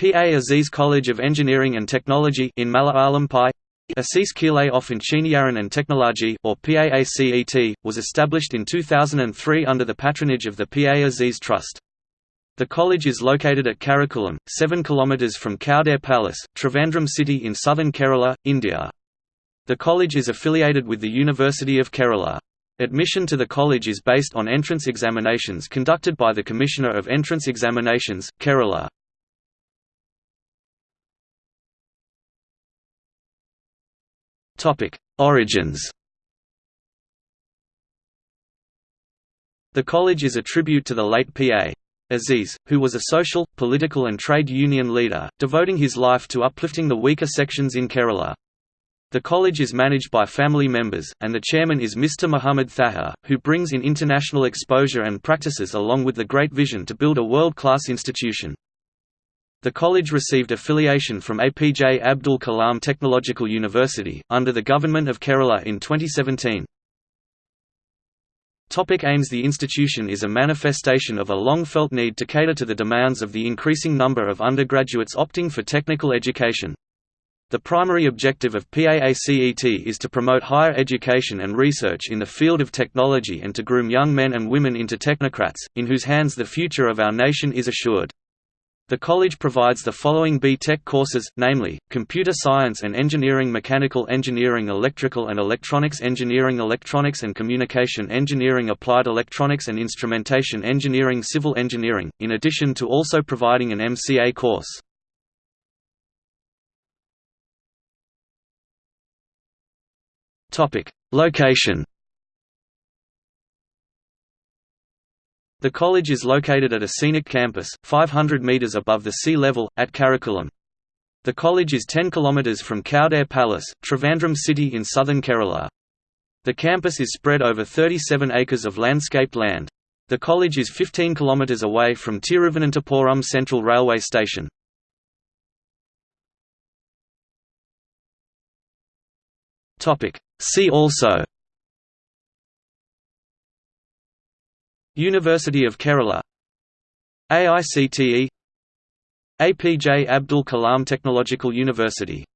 PA Aziz College of Engineering and Technology in Malayalam Pi Asis Kile of Engineering and Technology or PAACET, was established in 2003 under the patronage of the PA Aziz Trust. The college is located at Karakulam, 7 km from Kowdiar Palace, Trivandrum city in southern Kerala, India. The college is affiliated with the University of Kerala. Admission to the college is based on entrance examinations conducted by the Commissioner of Entrance Examinations, Kerala. Origins The college is a tribute to the late P.A. Aziz, who was a social, political and trade union leader, devoting his life to uplifting the weaker sections in Kerala. The college is managed by family members, and the chairman is Mr. Muhammad Thahir, who brings in international exposure and practices along with the great vision to build a world-class institution. The college received affiliation from APJ Abdul Kalam Technological University, under the Government of Kerala in 2017. Topic aims The institution is a manifestation of a long-felt need to cater to the demands of the increasing number of undergraduates opting for technical education. The primary objective of PAACET is to promote higher education and research in the field of technology and to groom young men and women into technocrats, in whose hands the future of our nation is assured. The college provides the following B.Tech courses, namely, Computer Science and Engineering Mechanical Engineering Electrical and Electronics Engineering Electronics and Communication Engineering Applied Electronics and Instrumentation Engineering Civil Engineering, in addition to also providing an MCA course. Location The college is located at a scenic campus, 500 metres above the sea level, at Karakulam. The college is 10 kilometres from Kowdiar Palace, Trivandrum city in southern Kerala. The campus is spread over 37 acres of landscaped land. The college is 15 kilometres away from Tiruvananthapuram Central Railway Station. See also University of Kerala AICTE APJ Abdul Kalam Technological University